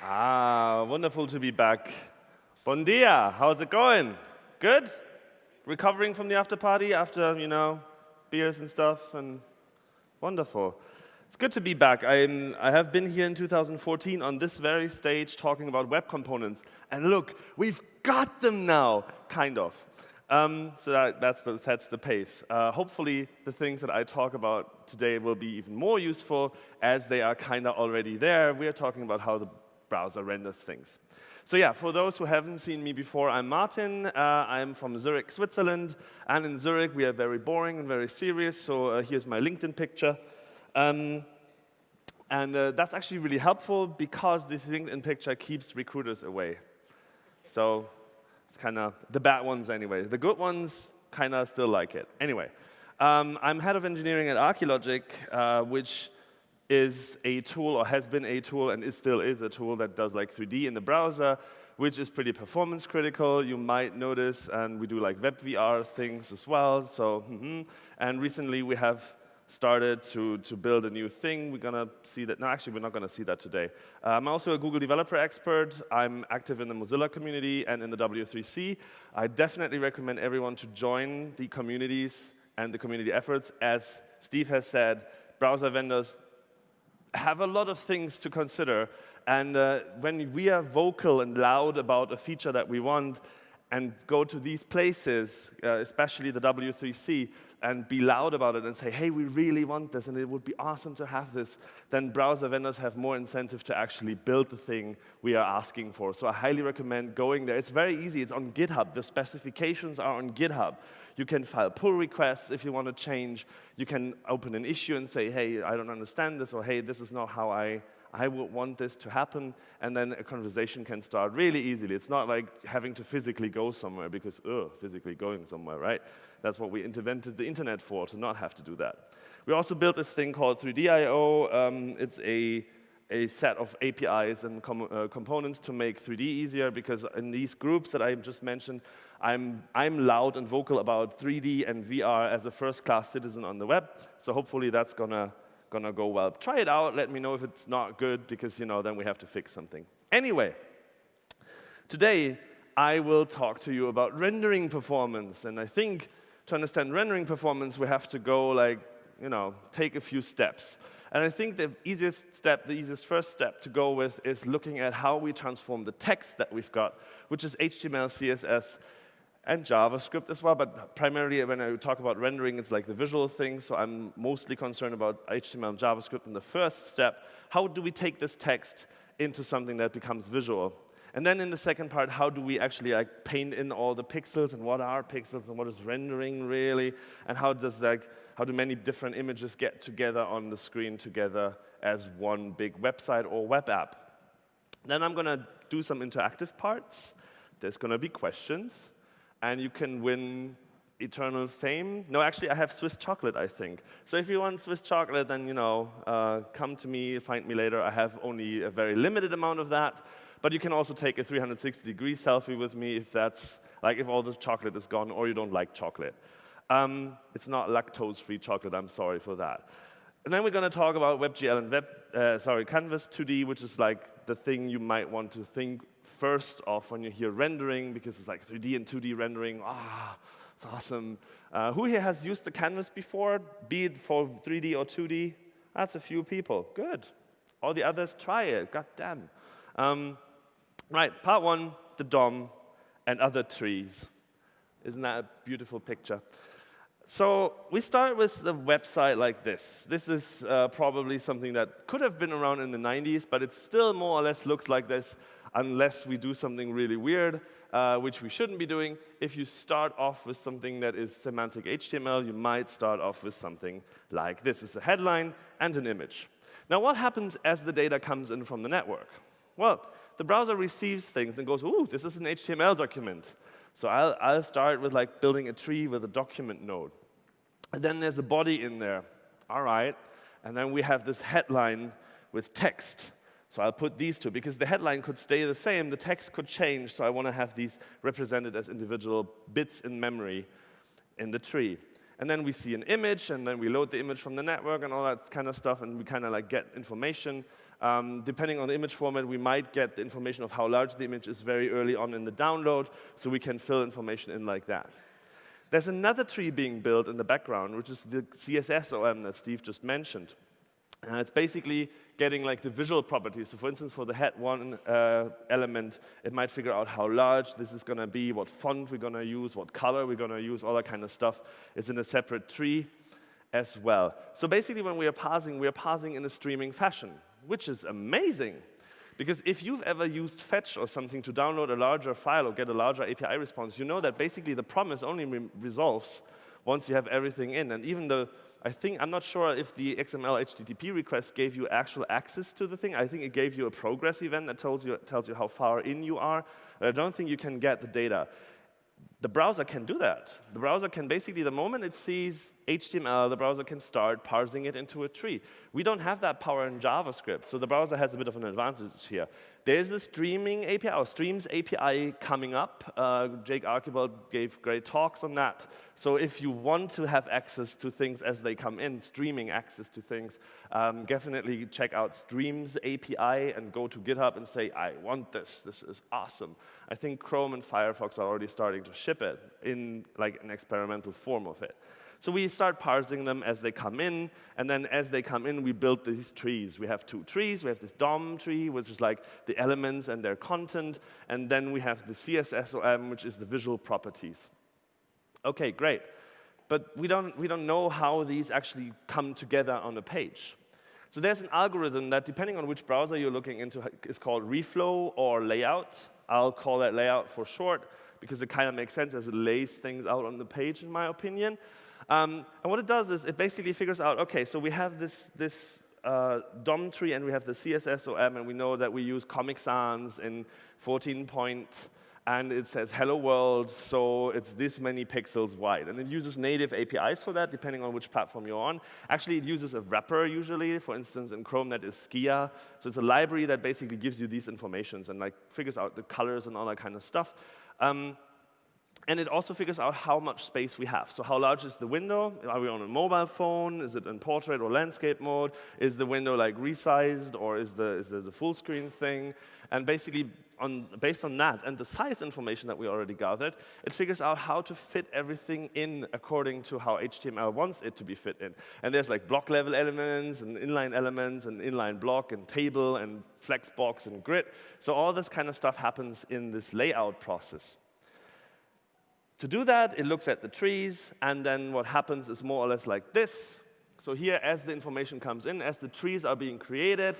Ah, wonderful to be back. Bon dia, how's it going? Good? Recovering from the after party after, you know, beers and stuff, and wonderful. It's good to be back. I'm, I have been here in 2014 on this very stage talking about web components. And look, we've got them now, kind of. Um, so that that's the, sets the pace. Uh, hopefully, the things that I talk about today will be even more useful as they are kind of already there. We are talking about how the browser renders things. So yeah, for those who haven't seen me before, I'm Martin. Uh, I'm from Zurich, Switzerland. And in Zurich, we are very boring and very serious. So uh, here's my LinkedIn picture. Um, and uh, that's actually really helpful because this LinkedIn picture keeps recruiters away. So it's kind of the bad ones anyway. The good ones kind of still like it. Anyway, um, I'm head of engineering at Archilogic, uh, which is a tool or has been a tool and it still is a tool that does like 3D in the browser, which is pretty performance critical. You might notice, and we do like web VR things as well. So, mm -hmm. and recently we have started to, to build a new thing. We're going to see that. No, actually, we're not going to see that today. Uh, I'm also a Google developer expert. I'm active in the Mozilla community and in the W3C. I definitely recommend everyone to join the communities and the community efforts. As Steve has said, browser vendors have a lot of things to consider. And uh, when we are vocal and loud about a feature that we want, and go to these places, uh, especially the W3C, and be loud about it and say, hey, we really want this, and it would be awesome to have this, then browser vendors have more incentive to actually build the thing we are asking for. So I highly recommend going there. It's very easy. It's on GitHub. The specifications are on GitHub. You can file pull requests if you want to change. You can open an issue and say, hey, I don't understand this, or hey, this is not how I I would want this to happen, and then a conversation can start really easily. It's not like having to physically go somewhere because, ugh, physically going somewhere, right? That's what we invented the internet for, to not have to do that. We also built this thing called 3D.io. Um, it's a, a set of APIs and com uh, components to make 3D easier because in these groups that I just mentioned, I'm, I'm loud and vocal about 3D and VR as a first-class citizen on the web. So hopefully that's going to gonna go well. Try it out, let me know if it's not good, because you know, then we have to fix something. Anyway, today I will talk to you about rendering performance. And I think to understand rendering performance, we have to go like, you know, take a few steps. And I think the easiest step, the easiest first step to go with is looking at how we transform the text that we've got, which is HTML, CSS, and JavaScript as well, but primarily when I talk about rendering, it's like the visual thing, so I'm mostly concerned about HTML and JavaScript in the first step. How do we take this text into something that becomes visual? And then in the second part, how do we actually like paint in all the pixels and what are pixels and what is rendering really? And how does like how do many different images get together on the screen together as one big website or web app? Then I'm going to do some interactive parts. There's going to be questions and you can win eternal fame. No, actually, I have Swiss chocolate, I think. So if you want Swiss chocolate, then you know, uh, come to me, find me later. I have only a very limited amount of that. But you can also take a 360-degree selfie with me if that's like if all the chocolate is gone or you don't like chocolate. Um, it's not lactose-free chocolate. I'm sorry for that. And then we're going to talk about WebGL and Web, uh, sorry, Canvas 2D, which is like the thing you might want to think first of when you hear rendering, because it's like 3D and 2D rendering. Ah, it's awesome. Uh, who here has used the canvas before, be it for 3D or 2D? That's a few people. Good. All the others, try it. God damn. Um, right, part one, the DOM and other trees. Isn't that a beautiful picture? So we start with a website like this. This is uh, probably something that could have been around in the 90s, but it still more or less looks like this unless we do something really weird, uh, which we shouldn't be doing. If you start off with something that is semantic HTML, you might start off with something like this. It's a headline and an image. Now, what happens as the data comes in from the network? Well, the browser receives things and goes, ooh, this is an HTML document. So I'll, I'll start with like building a tree with a document node. And then there's a body in there. All right. And then we have this headline with text. So I'll put these two, because the headline could stay the same, the text could change, so I want to have these represented as individual bits in memory in the tree. And then we see an image, and then we load the image from the network and all that kind of stuff, and we kind of like get information Um, depending on the image format, we might get the information of how large the image is very early on in the download, so we can fill information in like that. There's another tree being built in the background, which is the CSS OM that Steve just mentioned. Uh, it's basically getting like the visual properties. So for instance, for the head one uh, element, it might figure out how large this is going to be, what font we're going to use, what color we're going to use, all that kind of stuff is in a separate tree as well. So basically, when we are parsing, we are parsing in a streaming fashion, which is amazing. Because if you've ever used Fetch or something to download a larger file or get a larger API response, you know that basically the promise only re resolves once you have everything in. And even though I think, I'm not sure if the XML HTTP request gave you actual access to the thing. I think it gave you a progress event that tells you, tells you how far in you are. But I don't think you can get the data. The browser can do that. The browser can basically, the moment it sees HTML, the browser can start parsing it into a tree. We don't have that power in JavaScript, so the browser has a bit of an advantage here. There's the streaming API, or Streams API coming up. Uh, Jake Archibald gave great talks on that. So if you want to have access to things as they come in, streaming access to things, um, definitely check out Streams API and go to GitHub and say, I want this, this is awesome. I think Chrome and Firefox are already starting to ship it in like an experimental form of it. So we start parsing them as they come in, and then as they come in, we build these trees. We have two trees. We have this DOM tree, which is like the elements and their content, and then we have the CSSOM, which is the visual properties. OK, great. But we don't, we don't know how these actually come together on a page. So there's an algorithm that, depending on which browser you're looking into, is called reflow or layout. I'll call that layout for short, because it kind of makes sense as it lays things out on the page, in my opinion. Um, and what it does is it basically figures out, OK, so we have this, this uh, DOM tree and we have the CSSOM, and we know that we use Comic Sans in 14 point, and it says hello world, so it's this many pixels wide. And it uses native APIs for that, depending on which platform you're on. Actually, it uses a wrapper usually. For instance, in Chrome, that is Skia. So it's a library that basically gives you these informations and like figures out the colors and all that kind of stuff. Um, and it also figures out how much space we have. So how large is the window? Are we on a mobile phone? Is it in portrait or landscape mode? Is the window like resized or is the, is the, full screen thing? And basically, on, based on that and the size information that we already gathered, it figures out how to fit everything in according to how HTML wants it to be fit in. And there's like block level elements and inline elements and inline block and table and flexbox and grid. So all this kind of stuff happens in this layout process. To do that, it looks at the trees, and then what happens is more or less like this. So here, as the information comes in, as the trees are being created,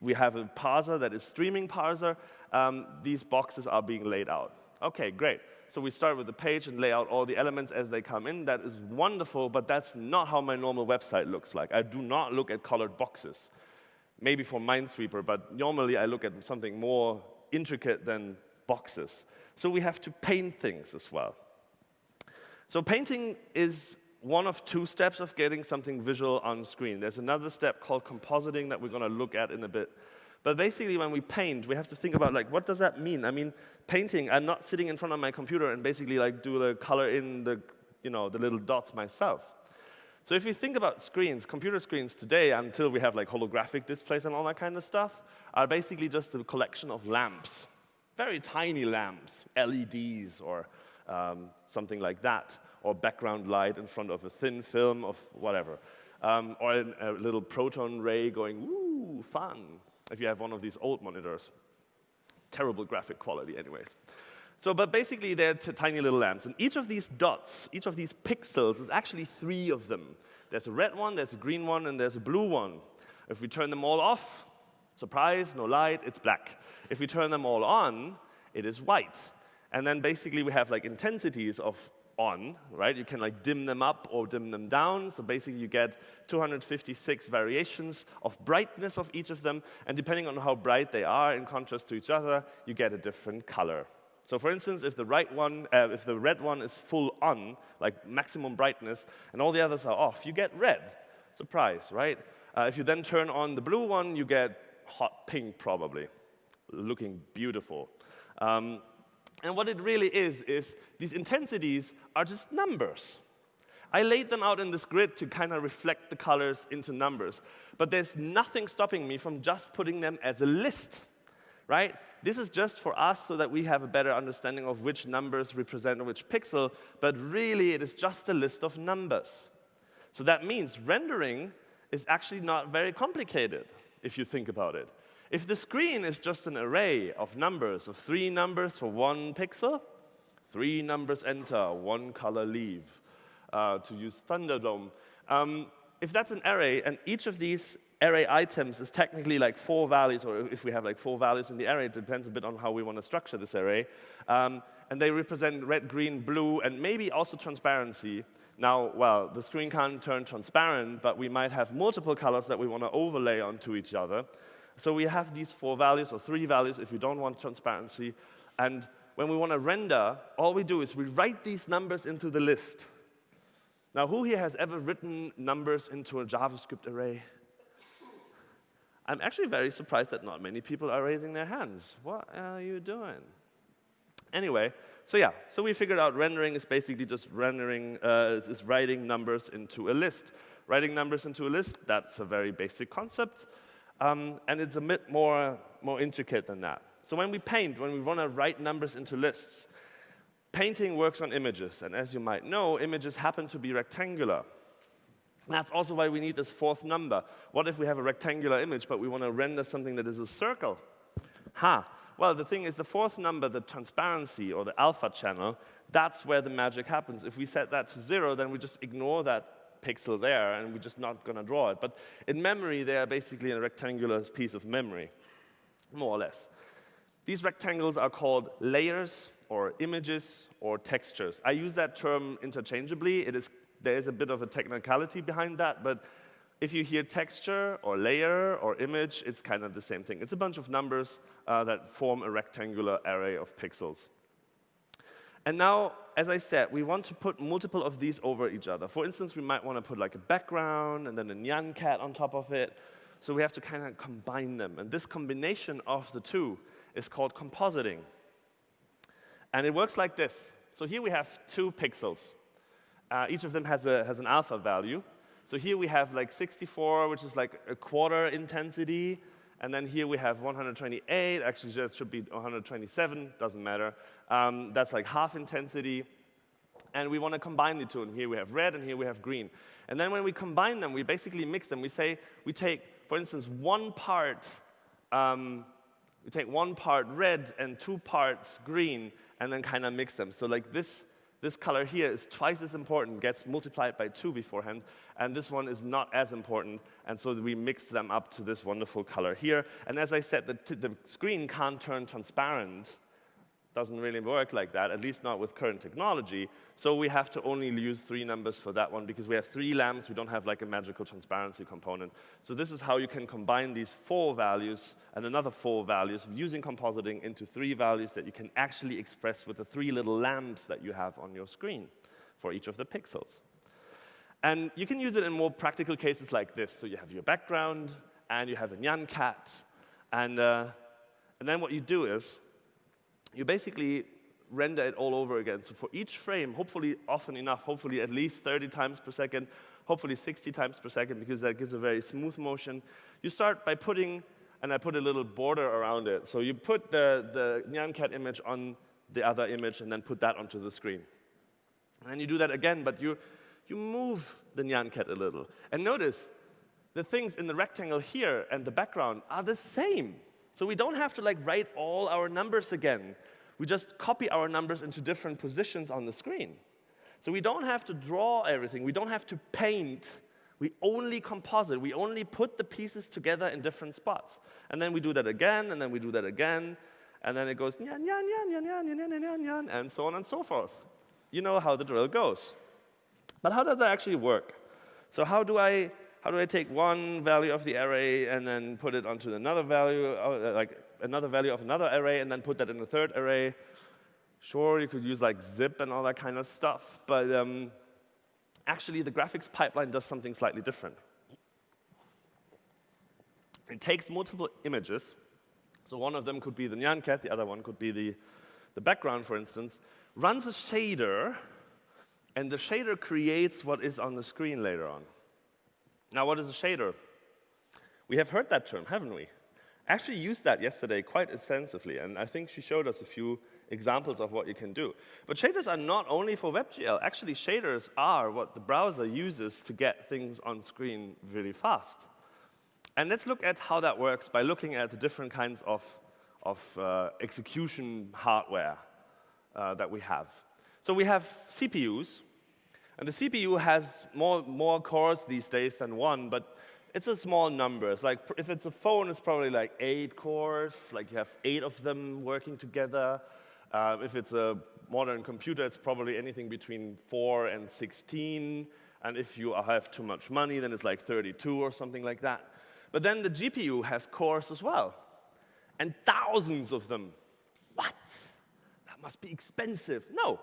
we have a parser that is streaming parser. Um, these boxes are being laid out. OK, great. So we start with the page and lay out all the elements as they come in. That is wonderful, but that's not how my normal website looks like. I do not look at colored boxes. Maybe for Minesweeper, but normally I look at something more intricate than boxes. So we have to paint things as well. So painting is one of two steps of getting something visual on screen. There's another step called compositing that we're going to look at in a bit. But basically, when we paint, we have to think about, like, what does that mean? I mean, painting, I'm not sitting in front of my computer and basically, like, do the color in the, you know, the little dots myself. So if you think about screens, computer screens today, until we have, like, holographic displays and all that kind of stuff, are basically just a collection of lamps very tiny lamps, LEDs or um, something like that, or background light in front of a thin film of whatever. Um, or a, little proton ray going, woo, fun, if you have one of these old monitors. Terrible graphic quality anyways. So, but basically, they're tiny little lamps. And each of these dots, each of these pixels, is actually three of them. There's a red one, there's a green one, and there's a blue one. If we turn them all off, Surprise, no light, it's black. If we turn them all on, it is white. And then basically we have like intensities of on, right? You can like dim them up or dim them down. So basically you get 256 variations of brightness of each of them. And depending on how bright they are in contrast to each other, you get a different color. So for instance, if the right one, uh, if the red one is full on, like maximum brightness, and all the others are off, you get red. Surprise, right? Uh, if you then turn on the blue one, you get hot pink, probably, looking beautiful. Um, and what it really is, is these intensities are just numbers. I laid them out in this grid to kind of reflect the colors into numbers. But there's nothing stopping me from just putting them as a list, right? This is just for us so that we have a better understanding of which numbers represent which pixel, but really it is just a list of numbers. So that means rendering is actually not very complicated, if you think about it. If the screen is just an array of numbers, of three numbers for one pixel, three numbers enter, one color leave, uh, to use Thunderdome. Um, if that's an array, and each of these array items is technically like four values, or if we have like four values in the array, it depends a bit on how we want to structure this array. Um, and they represent red, green, blue, and maybe also transparency. Now, well, the screen can't turn transparent, but we might have multiple colors that we want to overlay onto each other. So we have these four values, or three values if we don't want transparency. And when we want to render, all we do is we write these numbers into the list. Now, who here has ever written numbers into a JavaScript array? I'm actually very surprised that not many people are raising their hands. What are you doing? Anyway, so yeah, so we figured out rendering is basically just rendering, uh, is, writing numbers into a list. Writing numbers into a list, that's a very basic concept. Um, and it's a bit more, more intricate than that. So when we paint, when we want to write numbers into lists, Painting works on images, and as you might know, images happen to be rectangular. That's also why we need this fourth number. What if we have a rectangular image, but we want to render something that is a circle? Ha! Well, the thing is, the fourth number, the transparency or the alpha channel, that's where the magic happens. If we set that to zero, then we just ignore that pixel there, and we're just not going to draw it. But in memory, they are basically a rectangular piece of memory, more or less. These rectangles are called layers or images or textures. I use that term interchangeably. It is, there is a bit of a technicality behind that, but if you hear texture or layer or image, it's kind of the same thing. It's a bunch of numbers uh, that form a rectangular array of pixels. And now, as I said, we want to put multiple of these over each other. For instance, we might want to put like a background and then a nyan cat on top of it. So we have to kind of combine them. And this combination of the two is called compositing. And it works like this. So here we have two pixels. Uh, each of them has, a, has an alpha value. So here we have like 64, which is like a quarter intensity. And then here we have 128. Actually, it should be 127. Doesn't matter. Um, that's like half intensity. And we want to combine the two. And here we have red, and here we have green. And then when we combine them, we basically mix them. We say we take, for instance, one part um, we take one part red and two parts green and then kind of mix them. So like this, this color here is twice as important, gets multiplied by two beforehand, and this one is not as important, and so we mix them up to this wonderful color here. And as I said, the, the screen can't turn transparent doesn't really work like that, at least not with current technology. So we have to only use three numbers for that one because we have three lamps, we don't have like a magical transparency component. So this is how you can combine these four values and another four values using compositing into three values that you can actually express with the three little lamps that you have on your screen for each of the pixels. And you can use it in more practical cases like this. So you have your background, and you have a nyan cat, and, uh, and then what you do is you basically render it all over again. So for each frame, hopefully often enough, hopefully at least 30 times per second, hopefully 60 times per second, because that gives a very smooth motion. You start by putting, and I put a little border around it. So you put the, the Nyan Cat image on the other image and then put that onto the screen. And then you do that again, but you, you move the Nyan Cat a little. And notice, the things in the rectangle here and the background are the same. So we don't have to like write all our numbers again. We just copy our numbers into different positions on the screen. So we don't have to draw everything. We don't have to paint. We only composite. We only put the pieces together in different spots. And then we do that again, and then we do that again. And then it goes nyan, nyan, nyan, nyan, nyan, nyan, nyan, nyan, and so on and so forth. You know how the drill goes. But how does that actually work? So how do I how do I take one value of the array and then put it onto another value, uh, like another value of another array, and then put that in a third array? Sure, you could use like zip and all that kind of stuff, but um, actually the graphics pipeline does something slightly different. It takes multiple images, so one of them could be the Nyan cat, the other one could be the, the background, for instance, runs a shader And the shader creates what is on the screen later on. Now, what is a shader? We have heard that term, haven't we? Actually used that yesterday quite extensively, and I think she showed us a few examples of what you can do. But shaders are not only for WebGL. Actually, shaders are what the browser uses to get things on screen really fast. And let's look at how that works by looking at the different kinds of, of uh, execution hardware uh, that we have. So we have CPUs, and the CPU has more, more cores these days than one, but it's a small number. It's like if it's a phone, it's probably like eight cores, like you have eight of them working together. Uh, if it's a modern computer, it's probably anything between 4 and 16. And if you have too much money, then it's like 32 or something like that. But then the GPU has cores as well, and thousands of them. What? That must be expensive. No,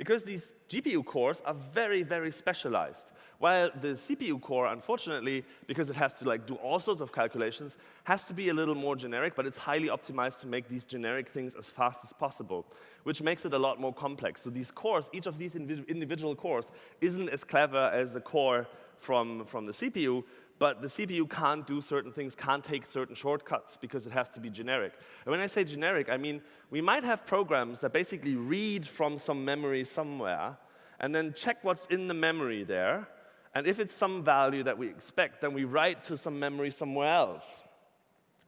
because these GPU cores are very, very specialized. While the CPU core, unfortunately, because it has to like do all sorts of calculations, has to be a little more generic, but it's highly optimized to make these generic things as fast as possible, which makes it a lot more complex. So these cores, each of these individual cores, isn't as clever as the core from, from the CPU, but the CPU can't do certain things, can't take certain shortcuts because it has to be generic. And when I say generic, I mean we might have programs that basically read from some memory somewhere and then check what's in the memory there. And if it's some value that we expect, then we write to some memory somewhere else.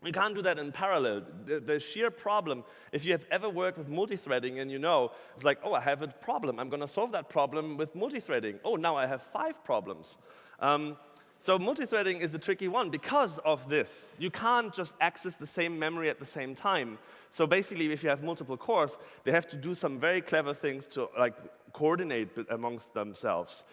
We can't do that in parallel. The, the, sheer problem, if you have ever worked with multi-threading and you know, it's like, oh, I have a problem. I'm going to solve that problem with multi-threading. Oh, now I have five problems. Um, so multi-threading is a tricky one because of this. You can't just access the same memory at the same time. So basically, if you have multiple cores, they have to do some very clever things to like coordinate amongst themselves.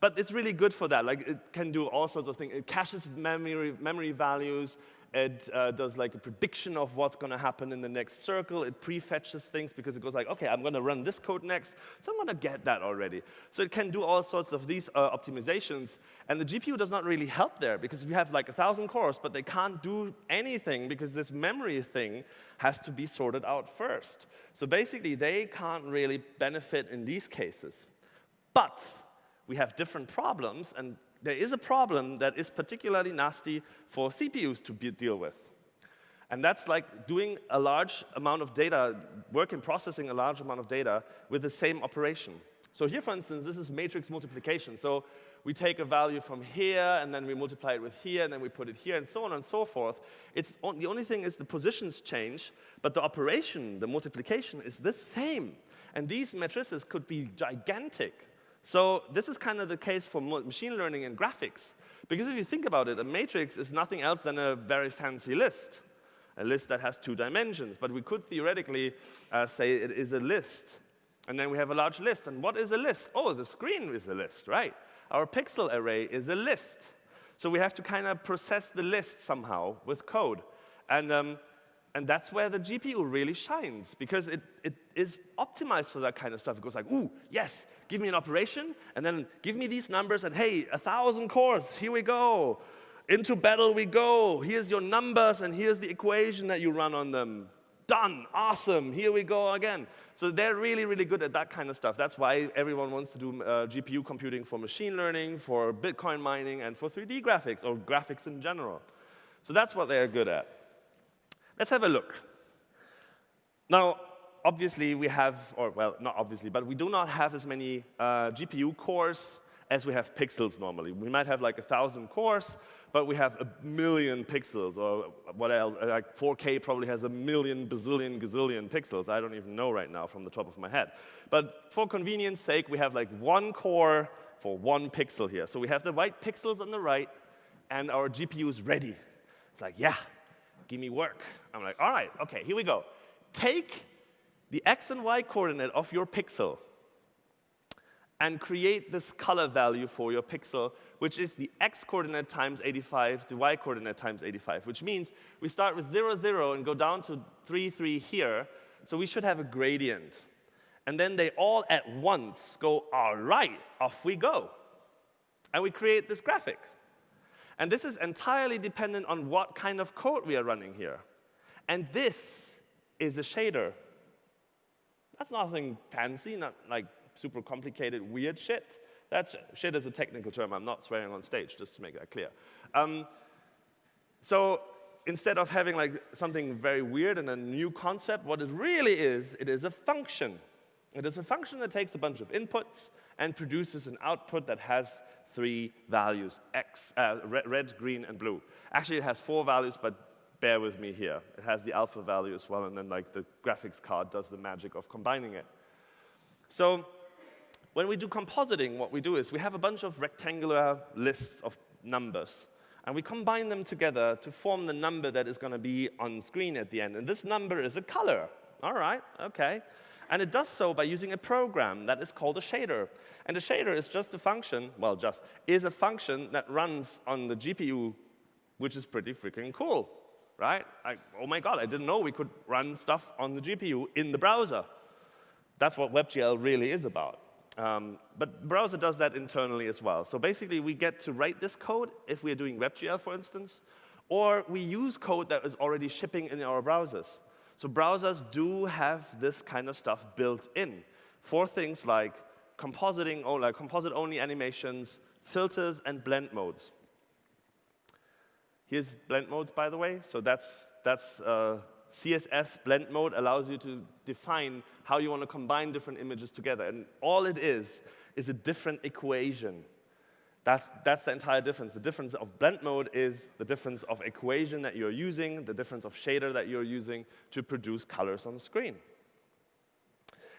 But it's really good for that. Like it can do all sorts of things. It caches memory, memory values. It uh, does like a prediction of what's going to happen in the next circle. It prefetches things because it goes like, OK, I'm going to run this code next, so I'm going to get that already. So it can do all sorts of these uh, optimizations. And the GPU does not really help there because we have like a 1,000 cores, but they can't do anything because this memory thing has to be sorted out first. So basically, they can't really benefit in these cases. But we have different problems, and there is a problem that is particularly nasty for CPUs to deal with. And that's like doing a large amount of data, work in processing a large amount of data with the same operation. So here, for instance, this is matrix multiplication. So we take a value from here, and then we multiply it with here, and then we put it here, and so on and so forth. It's on, the only thing is the positions change, but the operation, the multiplication, is the same. And these matrices could be gigantic. So this is kind of the case for machine learning and graphics. Because if you think about it, a matrix is nothing else than a very fancy list, a list that has two dimensions. But we could theoretically uh, say it is a list. And then we have a large list. And what is a list? Oh, the screen is a list, right? Our pixel array is a list. So we have to kind of process the list somehow with code. And um, and that's where the GPU really shines, because it, it is optimized for that kind of stuff. It goes like, ooh, yes, give me an operation, and then give me these numbers, and hey, a thousand cores, here we go. Into battle we go. Here's your numbers, and here's the equation that you run on them. Done, awesome, here we go again. So they're really, really good at that kind of stuff. That's why everyone wants to do uh, GPU computing for machine learning, for Bitcoin mining, and for 3D graphics, or graphics in general. So that's what they're good at. Let's have a look. Now, obviously, we have, or well, not obviously, but we do not have as many uh, GPU cores as we have pixels normally. We might have like a 1,000 cores, but we have a million pixels, or what else, like 4K probably has a million, bazillion, gazillion pixels. I don't even know right now from the top of my head. But for convenience sake, we have like one core for one pixel here. So we have the white pixels on the right, and our GPU is ready. It's like, yeah, give me work. I'm like, all right, okay, here we go. Take the x and y coordinate of your pixel and create this color value for your pixel, which is the x coordinate times 85, the y coordinate times 85, which means we start with 0, 0 and go down to 3, 3 here. So we should have a gradient. And then they all at once go, all right, off we go. And we create this graphic. And this is entirely dependent on what kind of code we are running here. And this is a shader. That's nothing fancy, not like super complicated, weird shit. That's shit is a technical term. I'm not swearing on stage, just to make that clear. Um, so instead of having like something very weird and a new concept, what it really is, it is a function. It is a function that takes a bunch of inputs and produces an output that has three values, x, uh, red, red, green, and blue. Actually, it has four values, but bear with me here. It has the alpha value as well, and then like the graphics card does the magic of combining it. So when we do compositing, what we do is we have a bunch of rectangular lists of numbers, and we combine them together to form the number that is going to be on screen at the end. And this number is a color. All right, OK. And it does so by using a program that is called a shader. And a shader is just a function, well, just, is a function that runs on the GPU, which is pretty freaking cool, right? I, oh my god, I didn't know we could run stuff on the GPU in the browser. That's what WebGL really is about. Um, but browser does that internally as well. So basically, we get to write this code if we're doing WebGL, for instance, or we use code that is already shipping in our browsers. So browsers do have this kind of stuff built in for things like compositing, or like composite-only animations, filters, and blend modes. Here's blend modes, by the way. So that's, that's uh, CSS blend mode allows you to define how you want to combine different images together. And all it is, is a different equation. That's, that's the entire difference. The difference of blend mode is the difference of equation that you're using, the difference of shader that you're using to produce colors on the screen.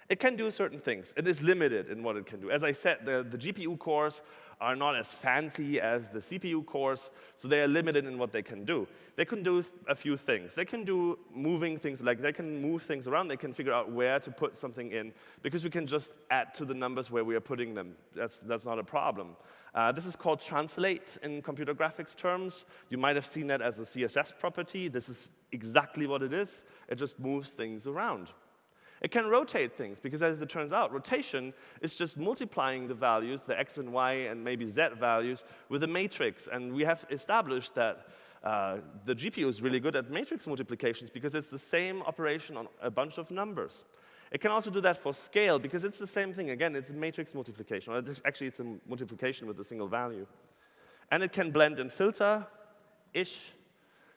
It can do certain things. It is limited in what it can do. As I said, the, the GPU cores are not as fancy as the CPU cores, so they are limited in what they can do. They can do a few things. They can do moving things, like they can move things around. They can figure out where to put something in, because we can just add to the numbers where we are putting them. That's, that's not a problem. Uh, this is called translate in computer graphics terms. You might have seen that as a CSS property. This is exactly what it is. It just moves things around. It can rotate things, because as it turns out, rotation is just multiplying the values, the x and y and maybe z values, with a matrix. And we have established that uh, the GPU is really good at matrix multiplications because it's the same operation on a bunch of numbers. It can also do that for scale, because it's the same thing. Again, it's a matrix multiplication. Actually, it's a multiplication with a single value. And it can blend and filter-ish.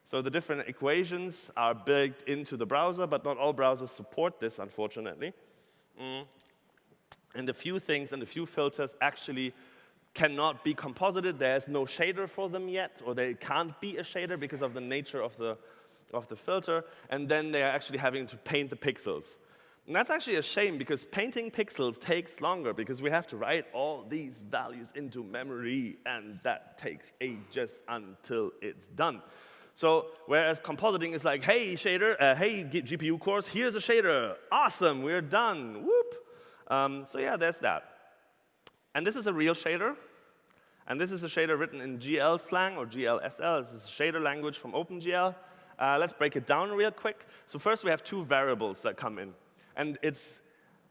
So the different equations are built into the browser, but not all browsers support this, unfortunately. Mm. And a few things and a few filters actually cannot be composited. There's no shader for them yet, or they can't be a shader because of the nature of the, of the filter. And then they are actually having to paint the pixels. And that's actually a shame, because painting pixels takes longer, because we have to write all these values into memory, and that takes ages until it's done. So whereas compositing is like, hey, shader, uh, hey, GPU cores, here's a shader. Awesome, we're done. Whoop. Um, so yeah, there's that. And this is a real shader. And this is a shader written in GL slang or GLSL. This is a shader language from OpenGL. Uh, let's break it down real quick. So first, we have two variables that come in. And it's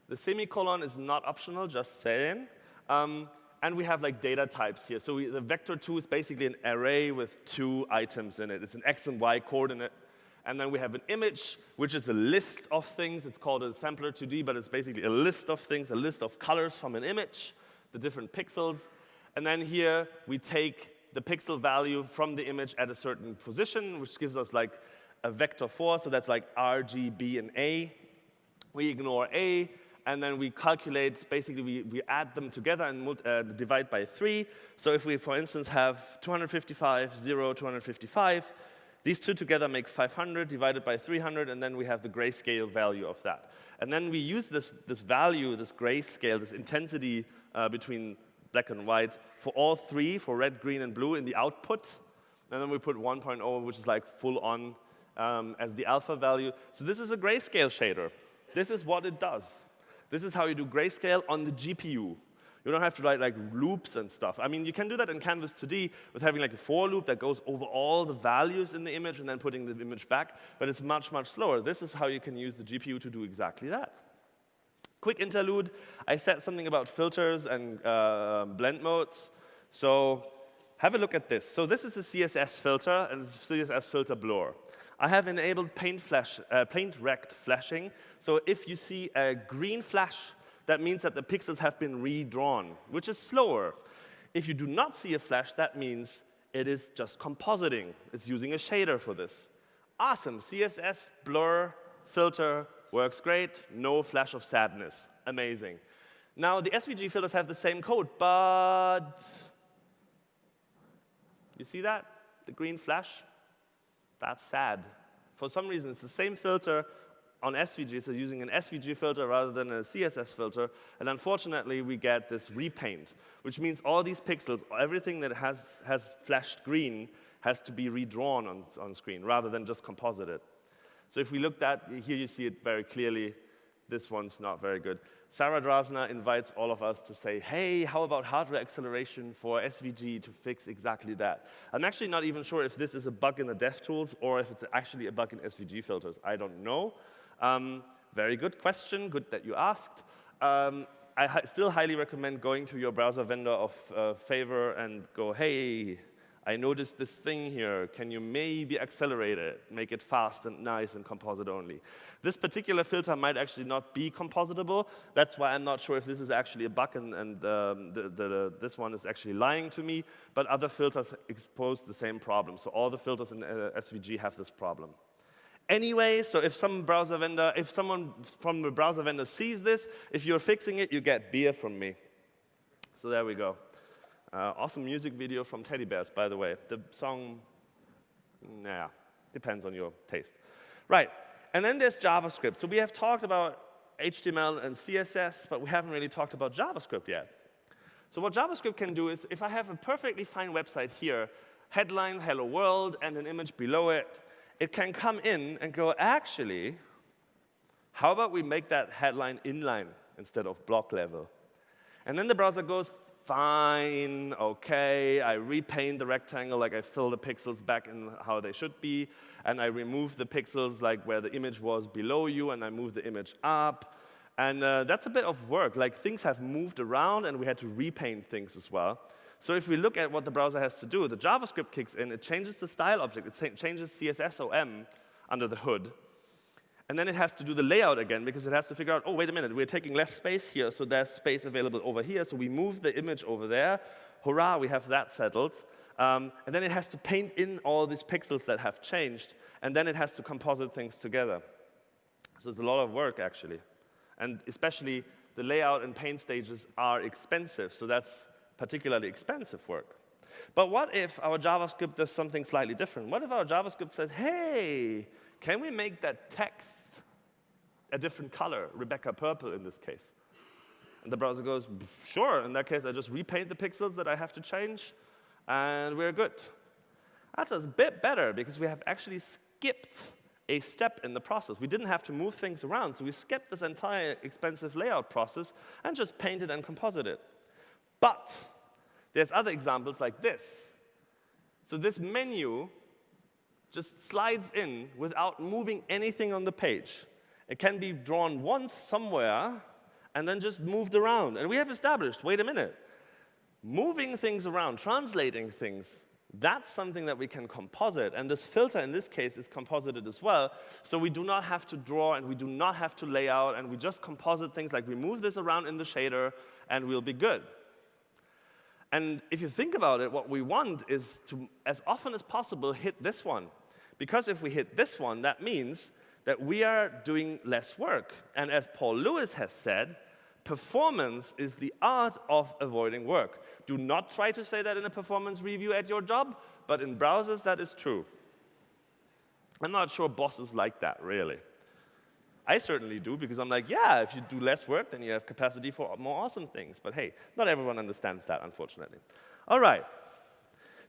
the semicolon is not optional, just saying. Um, and we have like data types here. So we, the vector2 is basically an array with two items in it. It's an x and y coordinate. And then we have an image, which is a list of things. It's called a sampler 2D, but it's basically a list of things, a list of colors from an image, the different pixels. And then here we take the pixel value from the image at a certain position, which gives us like a vector 4. So that's like R, G, B, and A. We ignore A, and then we calculate, basically we, we add them together and uh, divide by 3. So if we, for instance, have 255, 0, 255, these two together make 500 divided by 300, and then we have the grayscale value of that. And then we use this, this value, this grayscale, this intensity uh, between black and white for all three, for red, green, and blue in the output. And then we put 1.0, which is like full on um, as the alpha value. So this is a grayscale shader. This is what it does. This is how you do grayscale on the GPU. You don't have to write like loops and stuff. I mean, you can do that in Canvas 2D with having like a for loop that goes over all the values in the image and then putting the image back, but it's much, much slower. This is how you can use the GPU to do exactly that. Quick interlude, I said something about filters and uh, blend modes. So have a look at this. So this is a CSS filter and it's a CSS filter blur. I have enabled paint, flash, uh, paint rect flashing. So if you see a green flash, that means that the pixels have been redrawn, which is slower. If you do not see a flash, that means it is just compositing. It's using a shader for this. Awesome, CSS, blur, filter, works great, no flash of sadness. Amazing. Now, the SVG filters have the same code, but you see that? The green flash? That's sad. For some reason, it's the same filter on SVG, so using an SVG filter rather than a CSS filter, and unfortunately, we get this repaint, which means all these pixels, everything that has, has flashed green, has to be redrawn on, on screen rather than just composited. So if we look at, here you see it very clearly, this one's not very good. Sarah Drasner invites all of us to say, hey, how about hardware acceleration for SVG to fix exactly that? I'm actually not even sure if this is a bug in the DevTools or if it's actually a bug in SVG filters. I don't know. Um, very good question, good that you asked. Um, I still highly recommend going to your browser vendor of uh, favor and go, hey, I noticed this thing here. Can you maybe accelerate it, make it fast and nice and composite only? This particular filter might actually not be compositable. That's why I'm not sure if this is actually a bug and, and um, the, the, this one is actually lying to me. But other filters expose the same problem. So all the filters in uh, SVG have this problem. Anyway, so if some browser vendor, if someone from the browser vendor sees this, if you're fixing it, you get beer from me. So there we go. Uh, awesome music video from Teddy Bears, by the way. The song, nah, depends on your taste. Right, and then there's JavaScript. So we have talked about HTML and CSS, but we haven't really talked about JavaScript yet. So what JavaScript can do is, if I have a perfectly fine website here, headline, hello world, and an image below it, it can come in and go, actually, how about we make that headline inline instead of block level? And then the browser goes, fine, okay, I repaint the rectangle, like I fill the pixels back in how they should be, and I remove the pixels like where the image was below you, and I move the image up. And uh, that's a bit of work. Like things have moved around, and we had to repaint things as well. So if we look at what the browser has to do, the JavaScript kicks in, it changes the style object, it changes CSSOM under the hood, and then it has to do the layout again because it has to figure out, oh, wait a minute, we're taking less space here, so there's space available over here. So we move the image over there. Hurrah, we have that settled. Um, and then it has to paint in all these pixels that have changed. And then it has to composite things together. So it's a lot of work, actually. And especially the layout and paint stages are expensive. So that's particularly expensive work. But what if our JavaScript does something slightly different? What if our JavaScript says, hey, can we make that text a different color, Rebecca purple in this case? And the browser goes, sure, in that case, I just repaint the pixels that I have to change, and we're good. That's a bit better because we have actually skipped a step in the process. We didn't have to move things around, so we skipped this entire expensive layout process and just painted and composited. But there's other examples like this. So this menu just slides in without moving anything on the page. It can be drawn once somewhere and then just moved around. And we have established, wait a minute, moving things around, translating things, that's something that we can composite. And this filter, in this case, is composited as well. So we do not have to draw, and we do not have to lay out, and we just composite things like we move this around in the shader, and we'll be good. And if you think about it, what we want is to, as often as possible, hit this one. Because if we hit this one, that means that we are doing less work. And as Paul Lewis has said, performance is the art of avoiding work. Do not try to say that in a performance review at your job, but in browsers, that is true. I'm not sure bosses like that, really. I certainly do, because I'm like, yeah, if you do less work, then you have capacity for more awesome things. But hey, not everyone understands that, unfortunately. All right.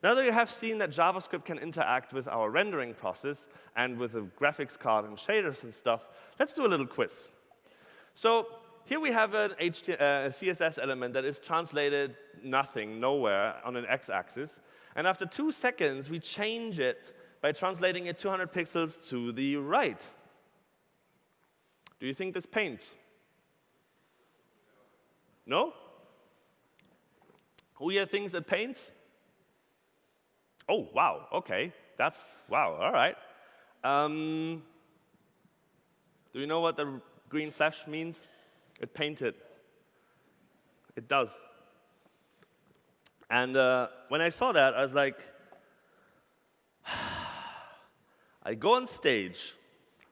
Now that you have seen that JavaScript can interact with our rendering process and with the graphics card and shaders and stuff, let's do a little quiz. So here we have an HT, uh, CSS element that is translated nothing, nowhere, on an x-axis. And after two seconds, we change it by translating it 200 pixels to the right. Do you think this paints? No? Who here thinks it paints? Oh, wow, okay. That's, wow, all right. Um, do you know what the green flash means? It painted. It does. And uh, when I saw that, I was like, I go on stage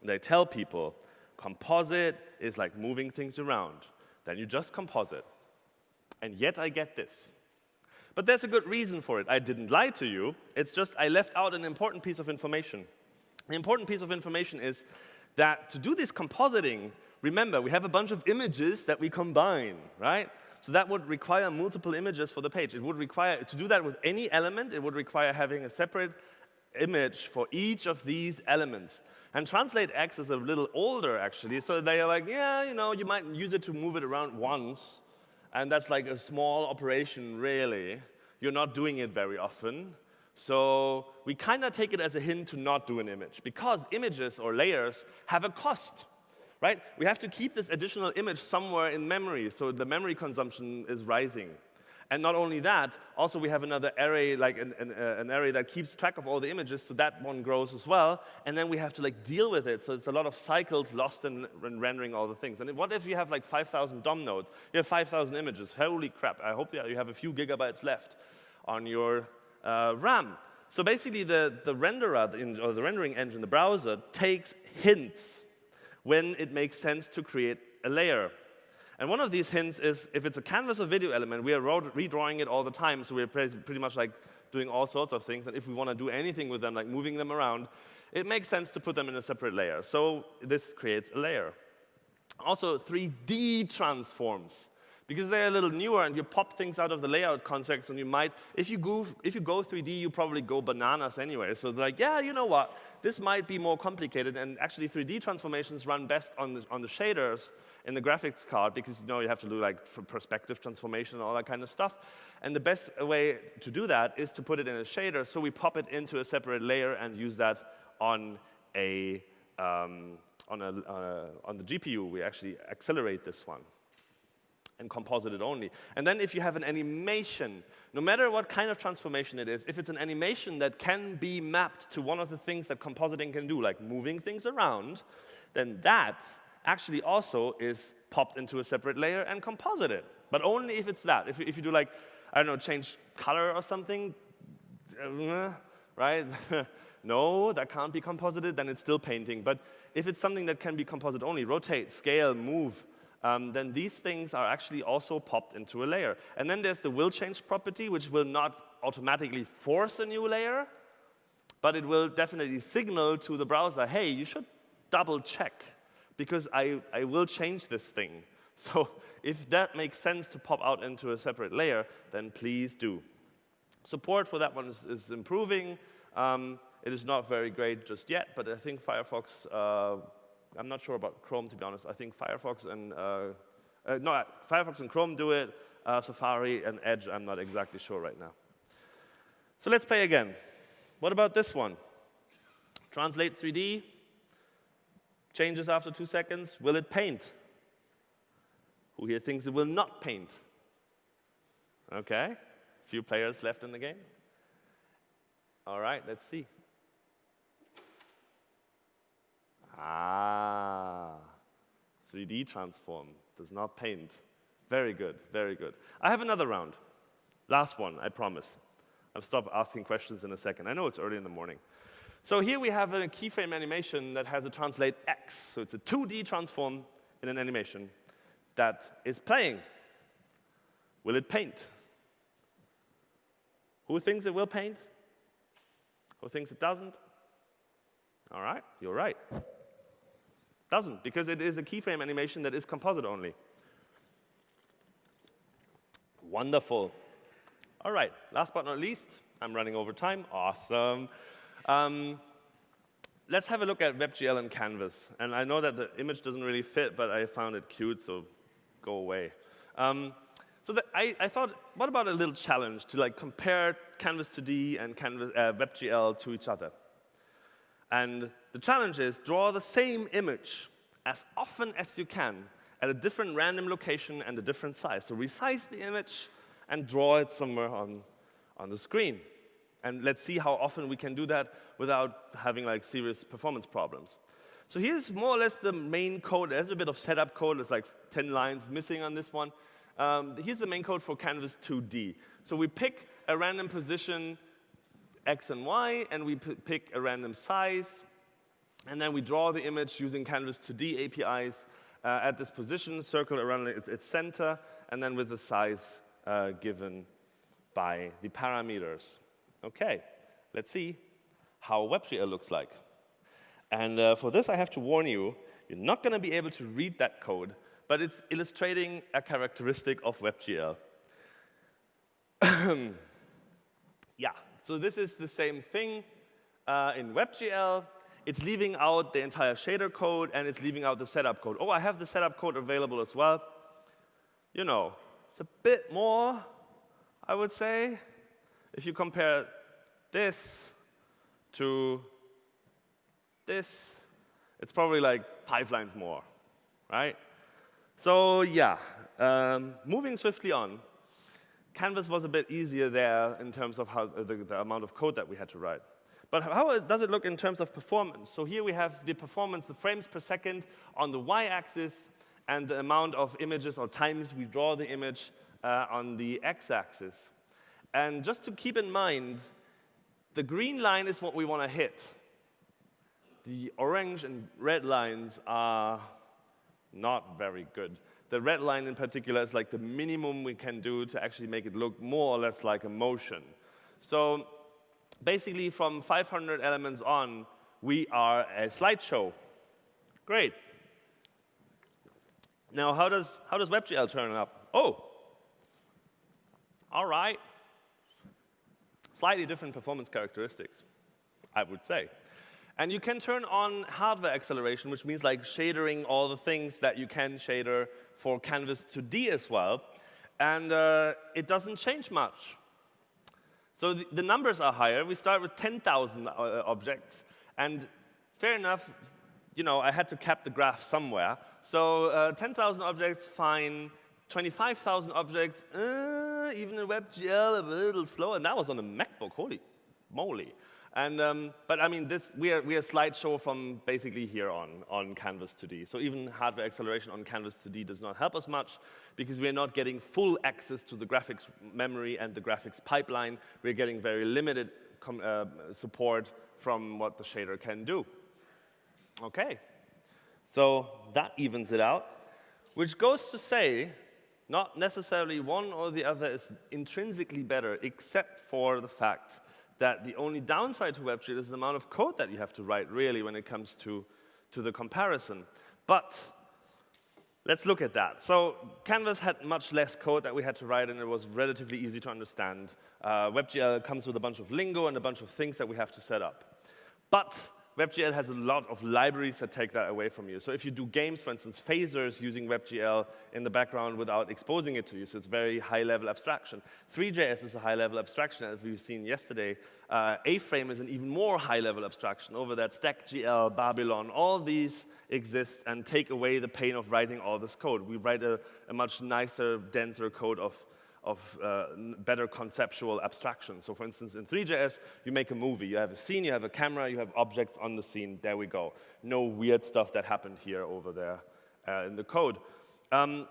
and I tell people, composite is like moving things around. Then you just composite. And yet I get this. But there's a good reason for it. I didn't lie to you. It's just I left out an important piece of information. The important piece of information is that to do this compositing, remember, we have a bunch of images that we combine, right? So that would require multiple images for the page. It would require, to do that with any element, it would require having a separate image for each of these elements. And Translate X is a little older, actually, so they are like, yeah, you know, you might use it to move it around once, and that's like a small operation, really. You're not doing it very often. So we kind of take it as a hint to not do an image, because images or layers have a cost. Right? We have to keep this additional image somewhere in memory, so the memory consumption is rising. And not only that, also we have another array, like an, an, uh, an, array that keeps track of all the images, so that one grows as well. And then we have to like deal with it. So it's a lot of cycles lost in, in rendering all the things. And what if you have like 5,000 DOM nodes? You have 5,000 images. Holy crap. I hope you have a few gigabytes left on your uh, RAM. So basically the, the renderer, or the rendering engine, the browser, takes hints when it makes sense to create a layer. And one of these hints is if it's a canvas or video element, we are redrawing it all the time, so we're pretty much like doing all sorts of things. And if we want to do anything with them, like moving them around, it makes sense to put them in a separate layer. So this creates a layer. Also, 3D transforms. Because they're a little newer and you pop things out of the layout context and you might, if you go, if you go 3D, you probably go bananas anyway. So it's like, yeah, you know what? This might be more complicated and actually 3D transformations run best on the, on the shaders in the graphics card because you know you have to do like perspective transformation and all that kind of stuff. And the best way to do that is to put it in a shader. So we pop it into a separate layer and use that on a um, on a uh, on the GPU. We actually accelerate this one and composite it only. And then if you have an animation, no matter what kind of transformation it is, if it's an animation that can be mapped to one of the things that compositing can do, like moving things around, then that actually also is popped into a separate layer and composited. But only if it's that. If, if you do like, I don't know, change color or something, uh, right? no, that can't be composited, then it's still painting. But if it's something that can be composite only, rotate, scale, move, um, then these things are actually also popped into a layer. And then there's the will change property, which will not automatically force a new layer, but it will definitely signal to the browser, hey, you should double check because I, I will change this thing. So if that makes sense to pop out into a separate layer, then please do. Support for that one is, is improving. Um, it is not very great just yet, but I think Firefox, uh, I'm not sure about Chrome to be honest. I think Firefox and, uh, uh, no, Firefox and Chrome do it. Uh, Safari and Edge, I'm not exactly sure right now. So let's play again. What about this one? Translate 3D, changes after two seconds. Will it paint? Who here thinks it will not paint? OK, few players left in the game. All right, let's see. Ah, 3D transform, does not paint. Very good, very good. I have another round. Last one, I promise. I'll stop asking questions in a second. I know it's early in the morning. So here we have a keyframe animation that has a translate X. So it's a 2D transform in an animation that is playing. Will it paint? Who thinks it will paint? Who thinks it doesn't? All right, you're right. Doesn't, because it is a keyframe animation that is composite only. Wonderful. All right, last but not least, I'm running over time. Awesome. Um, let's have a look at WebGL and Canvas. And I know that the image doesn't really fit, but I found it cute, so go away. Um, so I, I, thought, what about a little challenge to like compare Canvas 2D and Canvas, uh, WebGL to each other? And the challenge is draw the same image as often as you can at a different random location and a different size. So resize the image and draw it somewhere on, on the screen. And let's see how often we can do that without having like serious performance problems. So here's more or less the main code. There's a bit of setup code. There's like 10 lines missing on this one. Um, here's the main code for Canvas 2D. So we pick a random position, x and y, and we pick a random size, and then we draw the image using Canvas 2D APIs uh, at this position, circle around its, center, and then with the size uh, given by the parameters. Okay, let's see how WebGL looks like. And uh, for this, I have to warn you, you're not going to be able to read that code, but it's illustrating a characteristic of WebGL. yeah, so this is the same thing uh, in WebGL. It's leaving out the entire shader code, and it's leaving out the setup code. Oh, I have the setup code available as well. You know, it's a bit more, I would say, if you compare this to this, it's probably like five lines more, right? So yeah, um, moving swiftly on, Canvas was a bit easier there in terms of how, the, the amount of code that we had to write. But how does it look in terms of performance? So here we have the performance, the frames per second on the y-axis, and the amount of images or times we draw the image uh, on the x-axis. And just to keep in mind, the green line is what we want to hit. The orange and red lines are not very good. The red line in particular is like the minimum we can do to actually make it look more or less like a motion. So basically from 500 elements on, we are a slideshow. Great. Now, how does, how does WebGL turn up? Oh, all right. Slightly different performance characteristics, I would say. And you can turn on hardware acceleration, which means like shadering all the things that you can shader for Canvas 2D as well. And uh, it doesn't change much. So the, the numbers are higher. We start with 10,000 uh, objects. And fair enough, you know, I had to cap the graph somewhere. So uh, 10,000 objects, fine. 25,000 objects, uh, even in WebGL, a little slow. And that was on a MacBook, holy moly. And, um, but I mean, this, we, are, we are a slideshow from basically here on, on Canvas 2D. So even hardware acceleration on Canvas 2D does not help us much because we are not getting full access to the graphics memory and the graphics pipeline. We're getting very limited uh, support from what the shader can do. Okay, so that evens it out, which goes to say not necessarily one or the other is intrinsically better, except for the fact that the only downside to WebGL is the amount of code that you have to write, really, when it comes to, to the comparison. But let's look at that. So Canvas had much less code that we had to write, and it was relatively easy to understand. Uh, WebGL comes with a bunch of lingo and a bunch of things that we have to set up. But WebGL has a lot of libraries that take that away from you. So if you do games, for instance, Phaser's using WebGL in the background without exposing it to you, so it's very high-level abstraction. Three.js is a high-level abstraction, as we've seen yesterday. Uh, A-Frame is an even more high-level abstraction. Over that, StackGL, Babylon, all these exist and take away the pain of writing all this code. We write a, a much nicer, denser code of of uh, better conceptual abstraction. So for instance, in Three.js, you make a movie. You have a scene, you have a camera, you have objects on the scene. There we go. No weird stuff that happened here over there uh, in the code. Um,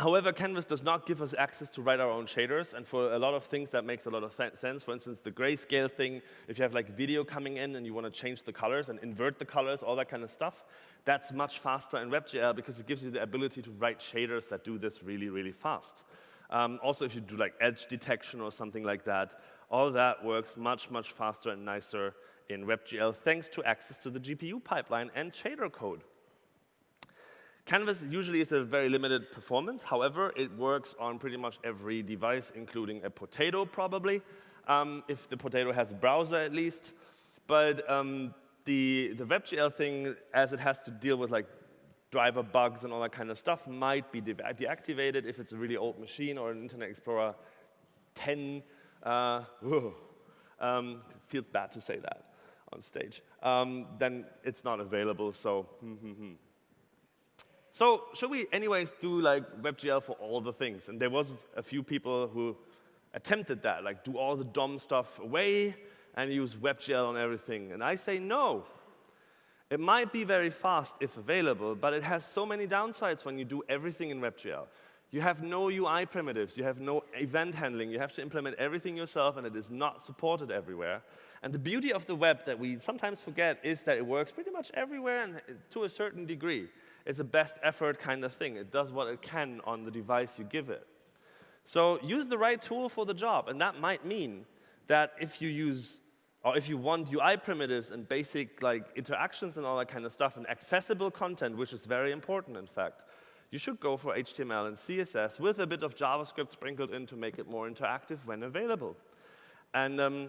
However, Canvas does not give us access to write our own shaders, and for a lot of things that makes a lot of sense. For instance, the grayscale thing, if you have like video coming in and you want to change the colors and invert the colors, all that kind of stuff, that's much faster in WebGL because it gives you the ability to write shaders that do this really, really fast. Um, also, if you do like edge detection or something like that, all that works much, much faster and nicer in WebGL thanks to access to the GPU pipeline and shader code. Canvas usually is a very limited performance. However, it works on pretty much every device, including a potato probably, um, if the potato has a browser at least. But um, the, the WebGL thing, as it has to deal with like driver bugs and all that kind of stuff might be de deactivated if it's a really old machine or an Internet Explorer 10. Uh, um, feels bad to say that on stage. Um, then it's not available, so. Hmm, hmm, hmm. So should we anyways do like WebGL for all the things? And there was a few people who attempted that, like do all the DOM stuff away and use WebGL on everything. And I say no. It might be very fast if available, but it has so many downsides when you do everything in WebGL. You have no UI primitives, you have no event handling, you have to implement everything yourself, and it is not supported everywhere. And the beauty of the web that we sometimes forget is that it works pretty much everywhere and to a certain degree. It's a best effort kind of thing. It does what it can on the device you give it. So use the right tool for the job, and that might mean that if you use or if you want UI primitives and basic like interactions and all that kind of stuff and accessible content, which is very important in fact, you should go for HTML and CSS with a bit of JavaScript sprinkled in to make it more interactive when available. And um,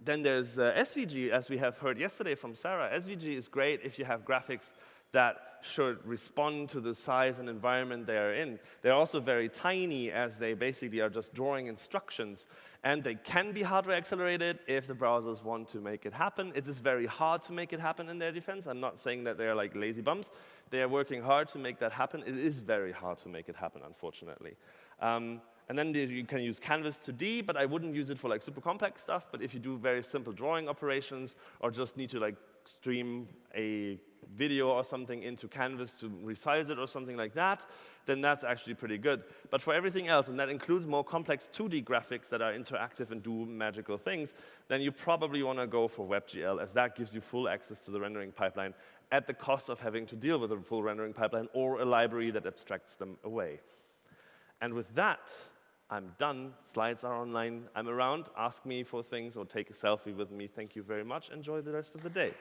then there's uh, SVG, as we have heard yesterday from Sarah. SVG is great if you have graphics that should respond to the size and environment they are in. They're also very tiny as they basically are just drawing instructions. And they can be hardware accelerated if the browsers want to make it happen. It is very hard to make it happen in their defense. I'm not saying that they're like lazy bums. They are working hard to make that happen. It is very hard to make it happen, unfortunately. Um, and then you can use Canvas 2D, but I wouldn't use it for like super complex stuff. But if you do very simple drawing operations or just need to like stream a video or something into Canvas to resize it or something like that, then that's actually pretty good. But for everything else, and that includes more complex 2D graphics that are interactive and do magical things, then you probably want to go for WebGL, as that gives you full access to the rendering pipeline at the cost of having to deal with a full rendering pipeline or a library that abstracts them away. And with that, I'm done. Slides are online. I'm around. Ask me for things or take a selfie with me. Thank you very much. Enjoy the rest of the day.